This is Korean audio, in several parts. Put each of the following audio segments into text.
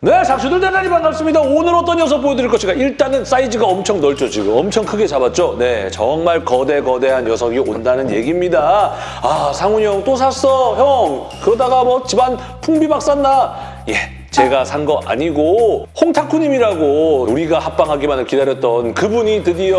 네, 작수들 대단히 반갑습니다. 오늘 어떤 녀석 보여드릴 것인가? 일단은 사이즈가 엄청 넓죠, 지금. 엄청 크게 잡았죠? 네, 정말 거대 거대한 녀석이 온다는 얘기입니다. 아, 상훈이 형 또 샀어, 형. 그러다가 뭐 집안 풍비박 샀나? 예, 제가 산 거 아니고 홍타쿠님이라고 우리가 합방하기만을 기다렸던 그분이 드디어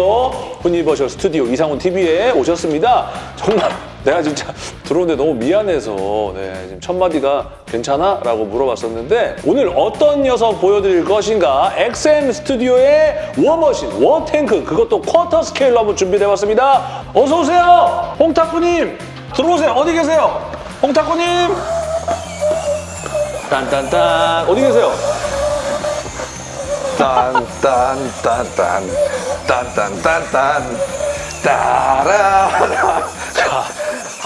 후니버셜 스튜디오 이상훈 TV에 오셨습니다. 정말 내가 진짜 들어오는데 너무 미안해서 네, 지금 첫 마디가 괜찮아? 라고 물어봤었는데 오늘 어떤 녀석 보여드릴 것인가 XM 스튜디오의 워머신, 워탱크 그것도 쿼터 스케일로 한번 준비해봤습니다. 어서 오세요, 홍타쿠님 들어오세요. 어디 계세요, 홍타쿠님? 딴딴딴 어디 계세요? 딴딴딴딴 딴딴딴딴 따라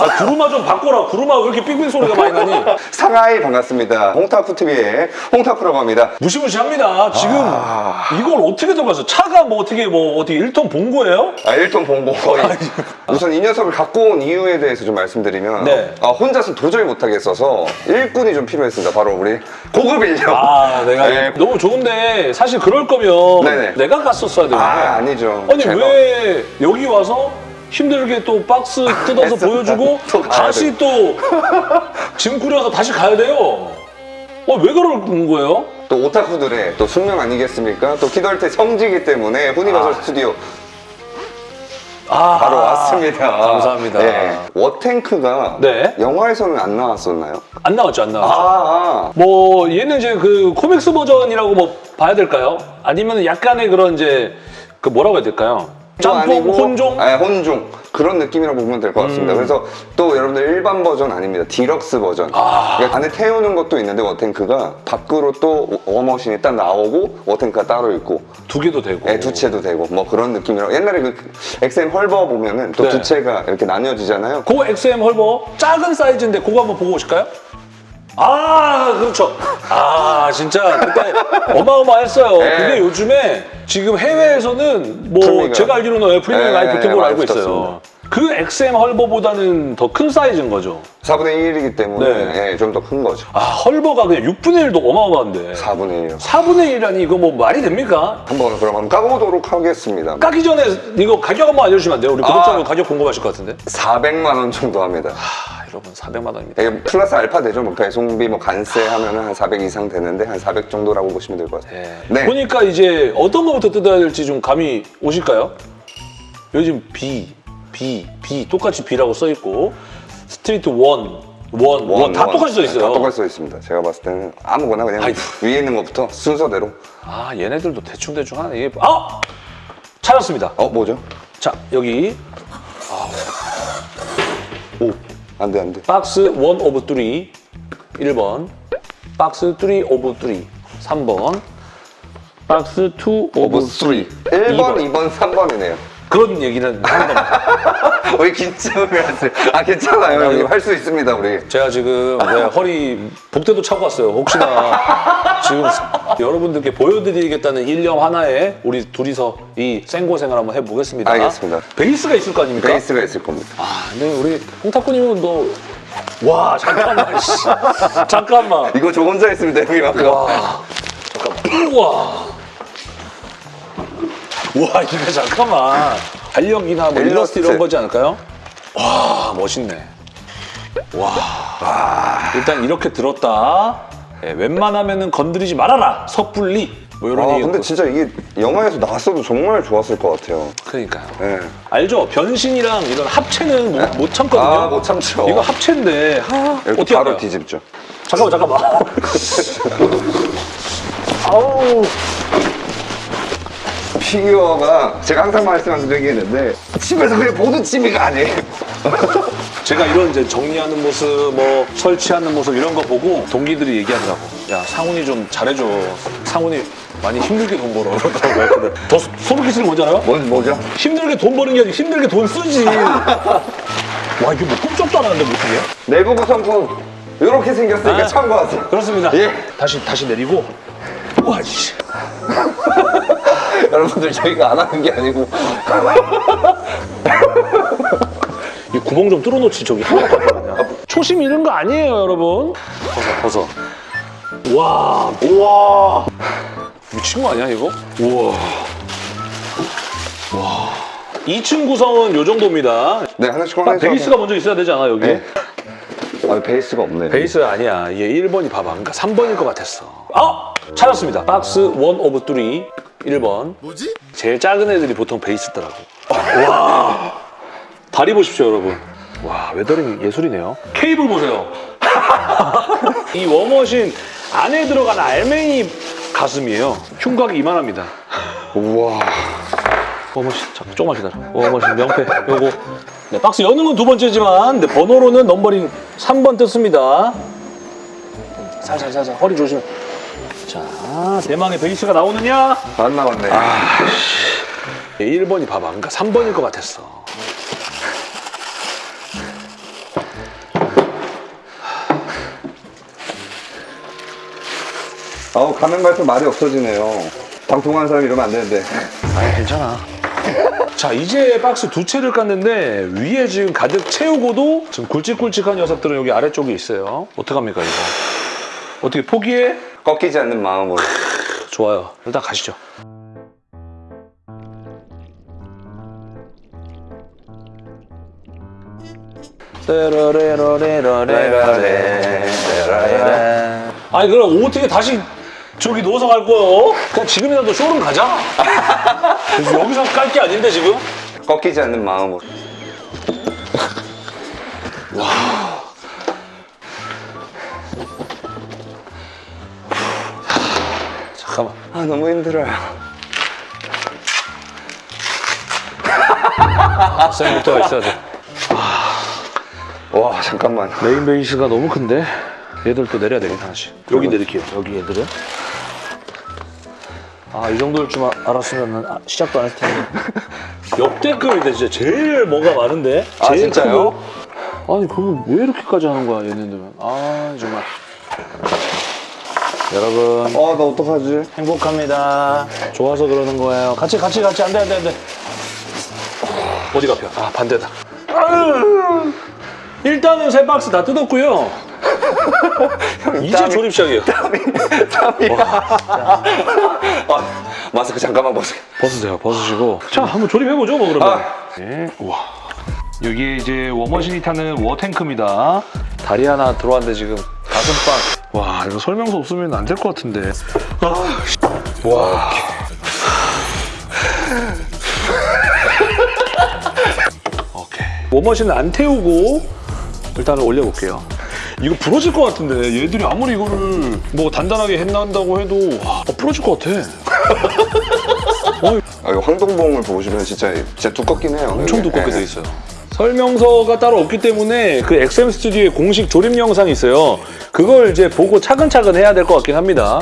아 구루마 좀 바꿔라. 구루마 왜 이렇게 삑삑 소리가 많이 나니? 상하이 반갑습니다. 홍타쿠 TV의 홍타쿠라고 합니다. 무시무시합니다. 지금 아. 이걸 어떻게 들어가서 차가 뭐 어떻게 뭐 어떻게 1톤 본 거예요? 아 1톤 본거 거의 우선 이 녀석을 갖고 온 이유에 대해서 좀 말씀드리면 네. 아, 혼자서 도저히 못하겠어서 일꾼이 좀 필요했습니다. 바로 우리 고급 인력. 아, 내가 네. 너무 좋은데 사실 그럴 거면 네네. 내가 갔었어야 되는데. 아 아니죠. 아니 제가. 왜 여기 와서 힘들게 또 박스 뜯어서. 보여주고 또 다시 또 짐 꾸려서 다시 가야 돼요? 어, 왜 그러는 거예요? 또 오타쿠들의 또 숙명 아니겠습니까? 또 키덜테 성지기 때문에 후니버설 아. 스튜디오 아, 바로 왔습니다. 감사합니다. 네. 워탱크가 네. 영화에서는 안 나왔었나요? 안 나왔죠, 안 아, 나왔죠. 아. 뭐 얘는 이제 그 코믹스 버전이라고 뭐 봐야 될까요? 아니면 약간의 그런 이제 그 뭐라고 해야 될까요? 짬뽕, 아니고, 혼종? 아, 혼종. 그런 느낌이라고 보면 될 것 같습니다. 음. 그래서 또 여러분들 일반 버전 아닙니다. 디럭스 버전. 아. 그러니까 안에 태우는 것도 있는데 워탱크가 밖으로 또 워머신이 딱 나오고 워탱크가 따로 있고 두 개도 되고. 예, 두 채도 되고 뭐 그런 느낌이라고 옛날에 그 XM 헐버 보면은 또 네. 두 채가 이렇게 나뉘어지잖아요. 그 XM 헐버 작은 사이즈인데 그거 한번 보고 오실까요? 아 그렇죠. 아 진짜 그때 어마어마했어요. 네. 그게 요즘에 지금 해외에서는 뭐 프리미엄. 제가 알기로는 프리미엄 네, 걸로 많이 알고 있어요. 그 XM 헐버보다는 더 큰 사이즈인 거죠. 4분의 1이기 때문에 네. 예, 좀더 큰 거죠. 아 헐버가 그냥 6분의 1도 어마어마한데 4분의 1이요. 4분의 1이라니 이거 뭐 말이 됩니까? 한번 그럼 한번 까보도록 하겠습니다. 까기 전에 이거 가격 한번 알려주시면 안 돼요? 우리 구독자분 아. 가격 궁금하실 것 같은데. 400만 원 정도 합니다. 아 여러분 400만 원입니다. 이게 플러스 알파 되죠. 뭐 배송비 뭐 관세 하면은 한400 이상 되는데 한 400 정도라고 보시면 될 것 같아요. 네. 네. 보니까 이제 어떤 거부터 뜯어야 될지 좀 감이 오실까요? 요즘 B, B, B 똑같이 B라고 써 있고 street one, one, one, 다 똑같이 써 네, 있어요. 다 똑같이 써 있습니다. 제가 봤을 때는 아무거나 그냥 아이고. 위에 있는 것부터 순서대로. 아 얘네들도 대충 대충 하네. 이게 아 찾았습니다. 어 뭐죠? 자 여기 오, 안 돼, 안 돼. Box one of three 1번, Box three of three 3번, Box two of of 3. 1번, 2번, 3번이네요. 그런 얘기는 하는 겁니다. 왜 긴장을 하세요? 아, 괜찮아요. 이거 할수 있습니다, 우리. 제가 지금 네, 허리 복대도 차고 왔어요. 혹시나 지금 여러분들께 보여드리겠다는 일념 하나에 우리 둘이서 이 생고생을 한번 해보겠습니다. 알겠습니다. 베이스가 있을 거 아닙니까? 베이스가 있을 겁니다. 아, 근데 우리 홍타쿠님은 너... 와 잠깐만 씨. 잠깐만 이거 저 혼자 했으면 됩니다. 와 잠깐만 우와 와 이거 잠깐만 달력이나 뭐 일러스트 이런. 거지 않을까요? 와 멋있네 와 일단 이렇게 들었다 예, 웬만하면은 건드리지 말아라 섣불리 뭐 이런 아, 근데 진짜 이게 영화에서 나왔어도 정말 좋았을 것 같아요. 그러니까요 예. 알죠? 변신이랑 이런 합체는 못, 못 참거든요 아, 못 참죠. 이거 합체인데 아, 이렇게 어떻게 바로 할까요? 뒤집죠. 잠깐만 잠깐만 아우 피규어가 제가 항상 말씀드리겠는데 집에서 그냥 보는 취미가 아니에요. 제가 이런 이제 정리하는 모습, 뭐 설치하는 모습 이런 거 보고 동기들이 얘기하더라고. 야 상훈이 좀 잘해줘. 상훈이 많이 힘들게 돈 벌어. 그러더라고 했거든. 더 소- 소름 끼치는 건 뭔지 알아요? 뭔 뭐죠? 힘들게 돈 버는 게 아니고 힘들게 돈 쓰지. 와 이게 뭐 꿈쩍도 안 하는데 뭐 어떻게 해? 내부 구성품 이렇게 생겼으니까 아. 참고하세요. 그렇습니다. 예. 다시 다시 내리고. 와 씨. 여러분들 저희가 안 하는 게 아니고 이 구멍 좀 뚫어놓지 저기 하나밖에 안. 초심 잃은 거 아니에요 여러분. 벗어 벗어. 와, 우와. 미친 거 아니야, 이거? 우와. 와. 2층 구성은 요 정도입니다. 네, 하나씩 딱 꺼내서. 베이스가 먼저 있어야 되지 않아, 여기? 네. 아, 베이스가 없네. 베이스 아니야. 이게 1번이 봐봐. 그러니까 3번일 것 같았어. 아! 찾았습니다. 박스 1 of 3. 1번. 뭐지? 제일 작은 애들이 보통 베이스더라고. 와. 다리 보십시오, 여러분. 와, weathering 예술이네요. 케이블 보세요. 이 워머신 안에 들어간 알맹이 가슴이에요. 흉곽이 이만합니다. 우와. 워머신, 잠깐 조금만 기다려. 워머신 명패, 요거. 네, 박스 여는 건 두 번째지만 네, 번호로는 넘버링 3번 떴습니다. 살살, 살살. 허리 조심해. 자, 대망의 베이스가 나오느냐? 안 나왔네. 1번이 봐봐. 그러니까 3번일 것 같았어. 아우, 가면 갈수록 말이 없어지네요. 방통하는 사람 이러면 안 되는데. 아니, 괜찮아. 자, 이제 박스 두 채를 깠는데 위에 지금 가득 채우고도 지금 굵직굵직한 녀석들은 여기 아래쪽에 있어요. 어떡합니까, 이거? 어떻게 포기해? 꺾이지 않는 마음으로. 좋아요. 일단 가시죠. 아니 그럼 어떻게 다시 저기 누워서 갈 거요? 그냥 지금이라도 쇼룸 가자. 여기서 깔 게 아닌데 지금? 꺾이지 않는 마음으로. 잠 아, 너무 힘들어요. 쌤부터가 있어야 돼. 와, 잠깐만. 메인 베이스가 너무 큰데? 얘들 또 내려야 되겠다 하나씩 여기 내릴게요. 여기 얘들은? 아이 정도일 줄 아- 알았으면 아, 시작도 안 했을 텐데. 역대급인데 진짜. 제일 뭐가 많은데? 아, 제일 진짜요? 아니 그러면 왜 이렇게까지 하는 거야 얘네들은? 아 정말 여러분. 어, 나 어떡하지? 행복합니다. 좋아서 그러는 거예요. 같이 같이 같이. 안돼 안돼 안돼. 어디가 펴? 아 반대다. 아유. 일단은 세 박스 다 뜯었고요. 이제 땀이- 조립 시작이에요. 아, 마스크 잠깐만 벗어. 벗으세요. 벗으시고. 자 한번 조립해보죠 뭐 그러면. 아. 네. 우와. 여기에 이제 워머신이 타는 워탱크입니다. 다리 하나 들어왔는데 지금 가슴빵 와 이거 설명서 없으면 안 될 것 같은데 아, 와 오케이 워머신은 안 태우고 일단은 올려볼게요 이거 부러질 것 같은데 얘들이 아무리 이거를 뭐 단단하게 했난다고 해도 와, 어, 부러질 것 같아 아, 이거 황동봉을 보시면 진짜, 진짜 두껍긴 해요. 엄청 이게. 두껍게 네. 돼 있어요. 설명서가 따로 없기 때문에 그 XM 스튜디오의 공식 조립 영상이 있어요. 그걸 이제 보고 차근차근 해야 될 것 같긴 합니다.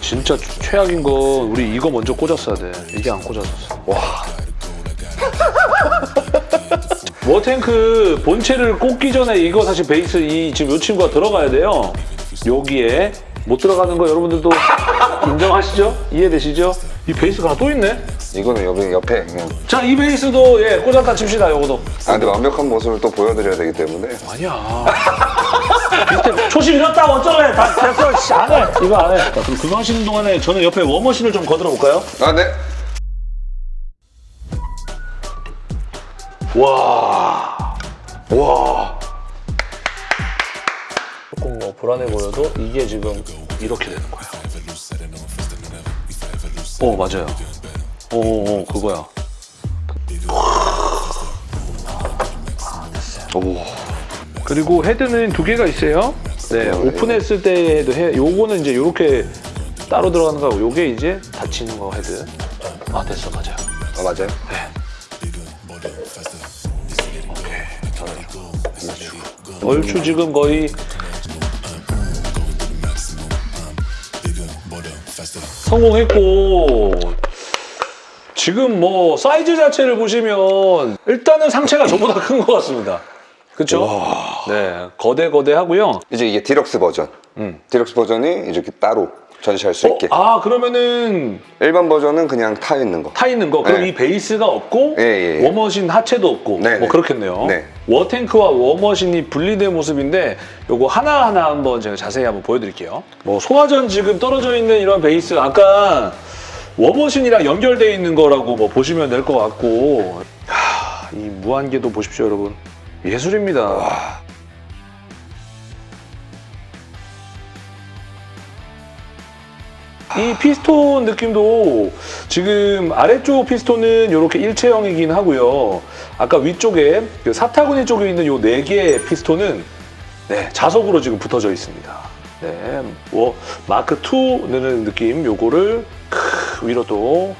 진짜 최악인 건 우리 이거 먼저 꽂았어야 돼. 이게 안 꽂아졌어. 와. 워탱크 본체를 꽂기 전에 이거 사실 베이스 이 지금 요 친구가 들어가야 돼요. 여기에 못 들어가는 거 여러분들도 인정하시죠? 이해되시죠? 이 베이스가 또 있네. 이거는 여기 옆에. 그냥. 자, 이 베이스도 예, 꽂았다 칩시다, 요거도. 아, 근데 완벽한 모습을 또 보여드려야 되기 때문에. 아니야. 초심 잃었다, 어쩌래. 다 됐어, 씨, 안 해. 이거 안 해. 자, 그럼 그거 하시는 동안에 저는 옆에 워머신을 좀 거들어 볼까요? 아, 네. 와. 와. 조금 뭐 불안해 보여도 이게 지금 이렇게 되는 거야. 어, 맞아요. 오, 오, 그거야. 오. 그리고 헤드는 두 개가 있어요. 네, 오픈했을 때도 해. 요거는 이제 요렇게 따로 들어가는 거고, 요게 이제 닫히는 거 헤드. 아 됐어, 맞아요. 아, 맞아요? 얼추 지금 거의 성공했고 지금 뭐 사이즈 자체를 보시면 일단은 상체가 저보다 큰 것 같습니다. 그렇죠? 네, 거대 거대하고요. 이제 이게 디럭스 버전. 음. 디럭스 버전이 이렇게 따로. 전시할 수 있게. 어, 아 그러면은 일반 버전은 그냥 타 있는 거. 타 있는 거 그럼 네. 이 베이스가 없고 예, 예, 예. 워머신 하체도 없고 네, 뭐 네. 그렇겠네요. 네. 워탱크와 워머신이 분리된 모습인데 요거 하나하나 한번 제가 자세히 한번 보여드릴게요. 뭐 소화전 지금 떨어져 있는 이런 베이스 아까 워머신이랑 연결되어 있는 거라고 뭐 보시면 될 것 같고 하, 이 무한계도 보십시오 여러분 예술입니다. 이 피스톤 느낌도 지금 아래쪽 피스톤은 이렇게 일체형이긴 하고요. 아까 위쪽에 그 사타구니 쪽에 있는 요네 개의 피스톤은 네, 자석으로 지금 붙어져 있습니다. 네, 뭐 마크 2는 느낌 요거를 크, 위로 또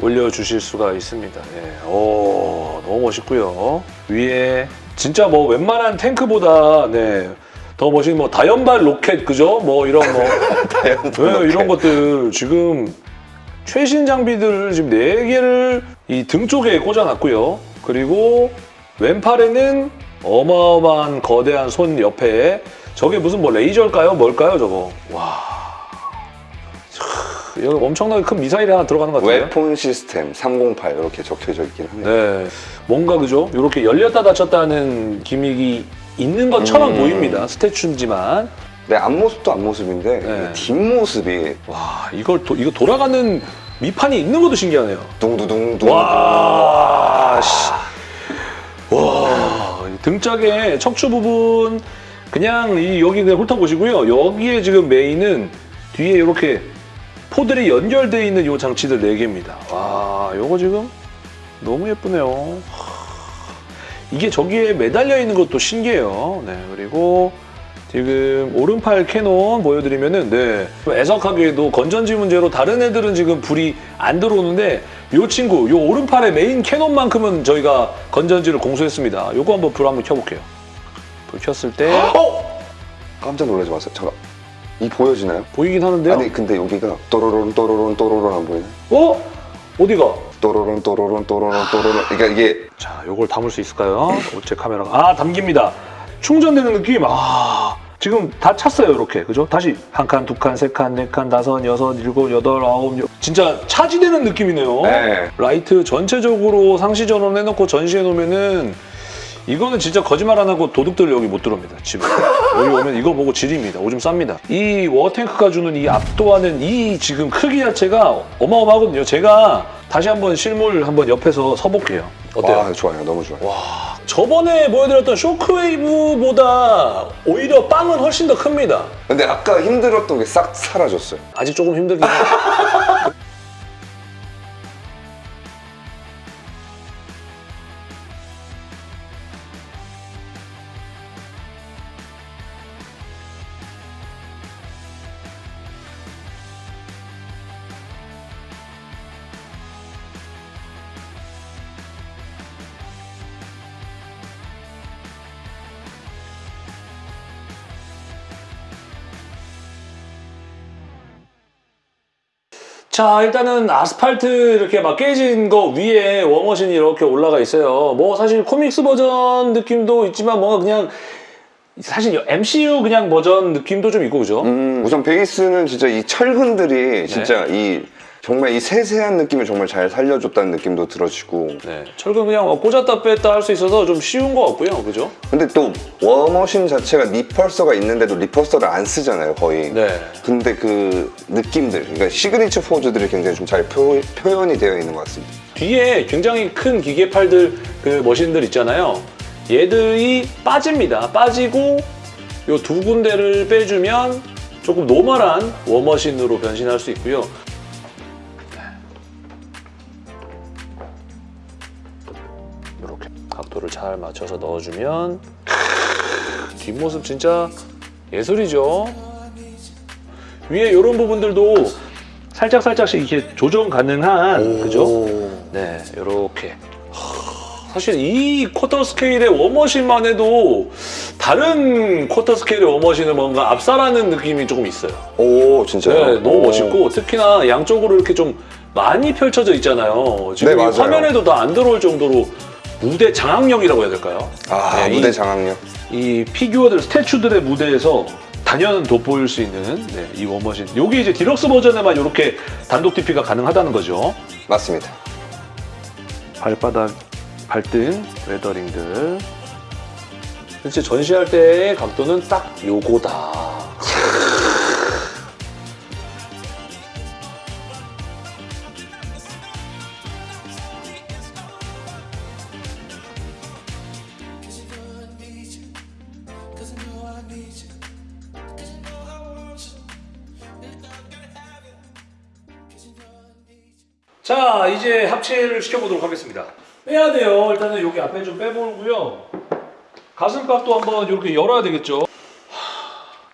올려주실 수가 있습니다. 네, 오, 너무 멋있고요. 위에 진짜 뭐 웬만한 탱크보다 네, 더 멋진 뭐 다연발 로켓 그죠? 뭐 이런 뭐 네, 이런 것들 지금 최신 장비들을 지금 네 개를 이 등 쪽에 꽂아놨고요. 그리고 왼팔에는 어마어마한 거대한 손 옆에 저게 무슨 뭐 레이저일까요? 뭘까요, 저거? 와. 참, 여기 엄청나게 큰 미사일이 하나 들어가는 것 같아요. 웨폰 시스템 308 이렇게 적혀져 있긴 합니다. 네, 뭔가 그죠? 이렇게 열렸다 닫혔다 하는 기믹이 있는 것처럼 음. 보입니다. 스태츄지만 네, 앞모습도 앞모습인데 네. 이 뒷모습이 와 이걸 도, 이거 돌아가는 미판이 있는 것도 신기하네요. 둥두둥둥 와, 씨. 와, 이 등짝의 척추 부분 그냥 이 여기 그냥 훑어보시고요. 여기에 지금 메인은 뒤에 이렇게 포들이 연결되어 있는 이 장치들 4개입니다. 와, 요거 지금 너무 예쁘네요. 이게 저기에 매달려 있는 것도 신기해요. 네, 그리고 지금 오른팔 cannon 보여드리면은 네 애석하게도 건전지 문제로 다른 애들은 지금 불이 안 들어오는데 이 친구 요 오른팔의 main cannon만큼은 저희가 건전지를 공수했습니다. 요거 한번 불 한번 켜볼게요. 불 켰을 때 어? 깜짝 놀라지 마세요. 잠깐. 이 보여지나요? 보이긴 하는데요. 아니 근데 여기가 또로론 또로론 또로론 안 보이네. 어? 어디가? 또로론 또로론 또로론 또로론. 그러니까 이게 자, 요걸 담을 수 있을까요? 어째 카메라가 아 담깁니다. 충전되는 느낌. 아 지금 다 찼어요, 이렇게 그죠? 다시 한 칸, 두 칸, 세 칸, 네 칸, 다섯, 여섯, 일곱, 여덟, 아홉, 열. 진짜 차지되는 느낌이네요. 네. 라이트 전체적으로 상시 전원 해놓고 전시해 놓으면은 이거는 진짜 거짓말 안 하고 도둑들 여기 못 들어옵니다. 집에 여기 오면 이거 보고 지립니다. 오줌 쌉니다. 이 워탱크가 주는 이 압도하는 이 지금 크기 자체가 어마어마하거든요. 제가 다시 한번 실물 한번 옆에서 서볼게요. 어때요? 와 좋아요. 너무 좋아요. 와, 저번에 보여드렸던 쇼크웨이브보다 오히려 빵은 훨씬 더 큽니다. 근데 아까 힘들었던 게 싹 사라졌어요. 아직 조금 힘들긴 해요. 자, 일단은 아스팔트 이렇게 막 깨진 거 위에 워머신이 이렇게 올라가 있어요. 뭐 사실 comics 버전 느낌도 있지만 뭔가 그냥 사실 MCU 그냥 버전 느낌도 좀 있고 그죠? 음, 우선 베이스는 진짜 이 철근들이 진짜 이 정말 이 세세한 느낌을 정말 잘 살려줬다는 느낌도 들어지고 네, 철근 그냥 꽂았다 뺐다 할 수 있어서 좀 쉬운 것 같고요, 그죠? 근데 또 워머신 자체가 repulsor가 있는데도 repulsor를 안 쓰잖아요 거의 네. 근데 그 느낌들 그러니까 시그니처 포즈들이 굉장히 좀 잘 표현이 되어 있는 것 같습니다 뒤에 굉장히 큰 기계팔들 그 machine들 있잖아요. 얘들이 빠집니다. 빠지고 요 두 군데를 빼주면 조금 normal한 워머신으로 변신할 수 있고요. 이렇게 각도를 잘 맞춰서 넣어주면 크, 뒷모습 진짜 예술이죠. 위에 이런 부분들도 살짝 살짝씩 이렇게 조정 가능한 그죠? 네, 이렇게. 사실 이 quarter scale의 워머신만 해도 다른 quarter scale의 워머신을 뭔가 압살하는 느낌이 조금 있어요. 오 진짜요? 네, 너무 오. 멋있고 특히나 양쪽으로 이렇게 좀 많이 펼쳐져 있잖아요. 지금 네. 화면에도 다 안 들어올 정도로 무대 장악력이라고 해야 될까요? 아 네, 무대 이- 장악력 이 피규어들, statue들의 무대에서 다 단연 돋보일 수 있는 네, 이 워머신. 여기 이제 디럭스 버전에만 이렇게 단독 DP가 가능하다는 거죠. 맞습니다. 발바닥, 발등, 웨더링들. 실제 전시할 때의 각도는 딱 요거다. 합체를 시켜보도록 하겠습니다. 빼야 돼요. 일단은 여기 앞에 좀 빼보고요. 가슴팍도 한번 이렇게 열어야 되겠죠. 하,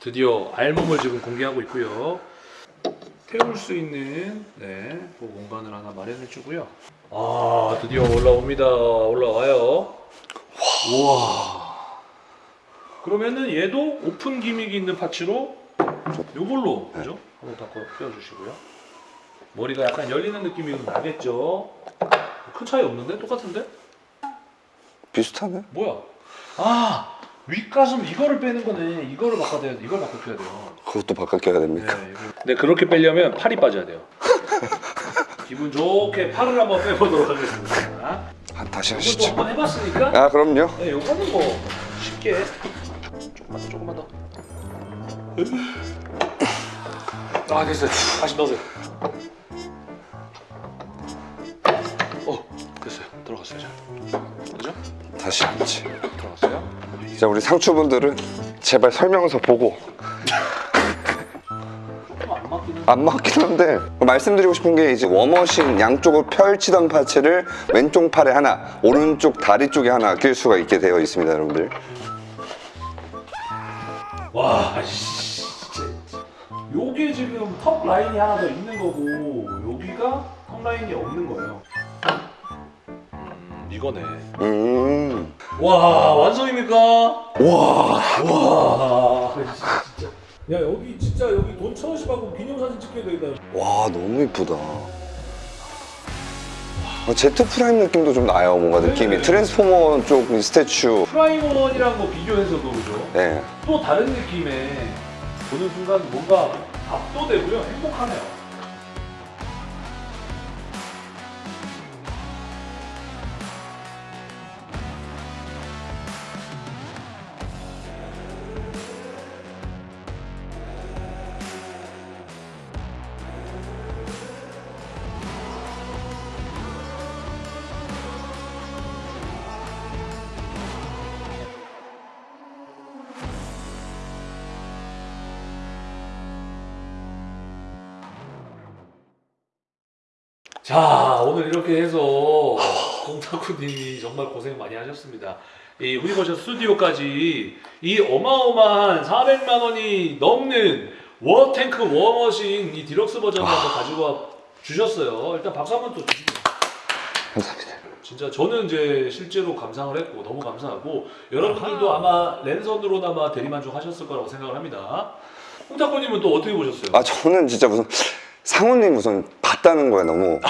드디어 알몸을 지금 공개하고 있고요. 태울 수 있는 네, 그 공간을 하나 마련해 주고요. 아, 드디어 올라옵니다. 올라와요. 우와. 그러면은 얘도 오픈 기믹이 있는 파츠로 요걸로 그죠? 한번 바꿔 껴주시고요. 머리가 약간 열리는 느낌이 나겠죠? 큰 차이 없는데? 똑같은데? 비슷하네. 뭐야? 아 윗가슴 이거를 빼는 거네. 이거를 바꿔야 돼요. 이걸 바꿔줘야 돼요. 그것도 바꿔야 됩니까? 네. 근데 그렇게 빼려면 팔이 빠져야 돼요. 기분 좋게 팔을 한번 빼보도록 하겠습니다. 아, 다시 하시죠. 한번 해봤으니까. 아 그럼요. 네, 요거는 뭐 쉽게 조금만 더, 조금만 더. 아 됐어요. 다시 넣으세요. 들어갔어요. 자. 그죠? 다시 앉지. 들어갔어요. 자 우리 상추분들은 제발 설명서 보고 좀안 맞긴 한데 말씀드리고 싶은 게 이제 워머신 양쪽을 펼치던 파츠를 왼쪽 팔에 하나 오른쪽 다리 쪽에 하나 낄 수가 있게 되어 있습니다 여러분들 와, 씨, 진짜. 요게 지금 턱 라인이 하나 더 있는 거고 여기가 턱 라인이 없는 거예요. 음, 이거네. 음 와, 완성입니까? 와, 와, 진짜. 야 여기 진짜 여기 돈 천 원씩 받고 기념사진 찍게 되겠다. 와 너무 이쁘다 어, 제트 프라임 느낌도 좀 나요 뭔가 느낌이 네. 트랜스포머 쪽 statue 프라이머이랑 거 비교해서도 그죠? 네. 또 다른 느낌의 보는 순간 뭔가 압도되고요, 행복하네요. 자 오늘 이렇게 해서 공타쿠님이 정말 고생 많이 하셨습니다. 이 후니버션 스튜디오까지 이 어마어마한 400만 원이 넘는 워탱크 워머신 이 디럭스 버전을 한번 가지고 와 주셨어요. 일단 박수 한번 또 주시죠. 감사합니다 진짜 저는 이제 실제로 감상을 했고 너무 감사하고 여러분들도 아마 랜선으로나마 대리만족 하셨을 거라고 생각을 합니다. 홍타쿠님은 또 어떻게 보셨어요? 아 저는 진짜 무슨 상우님 우선 봤다는 거에 너무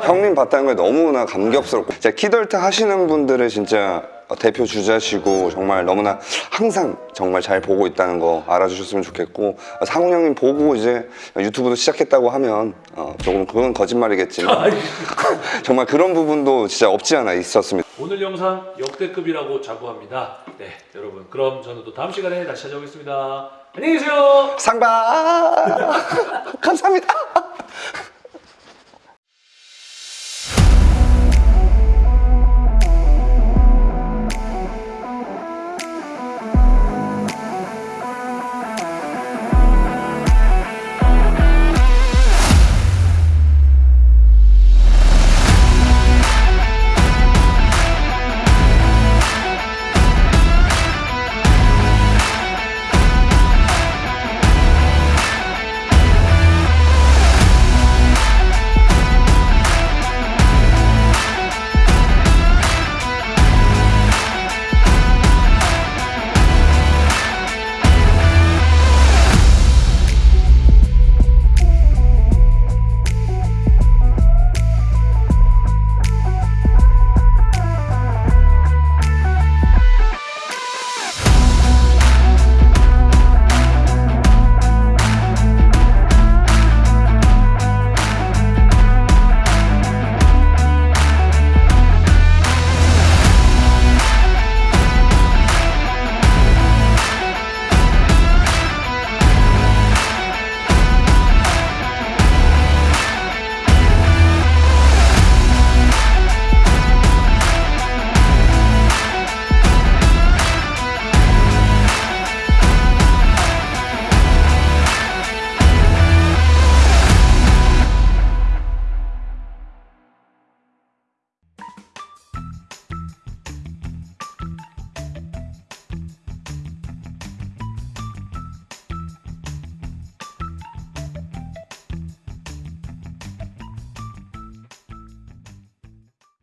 형님 봤다는 거에 너무나 감격스럽고 진짜 키덜트 하시는 분들의 진짜 대표 주자시고 정말 너무나 항상 정말 잘 보고 있다는 거 알아주셨으면 좋겠고 상훈 형님 보고 이제 유튜브도 시작했다고 하면 어, 조금 그건 거짓말이겠지만. 정말 그런 부분도 진짜 없지 않아 있었습니다. 오늘 영상 역대급이라고 자부합니다. 네, 여러분. 그럼 저는 또 다음 시간에 다시 찾아오겠습니다. 안녕히 계세요. 상바 감사합니다.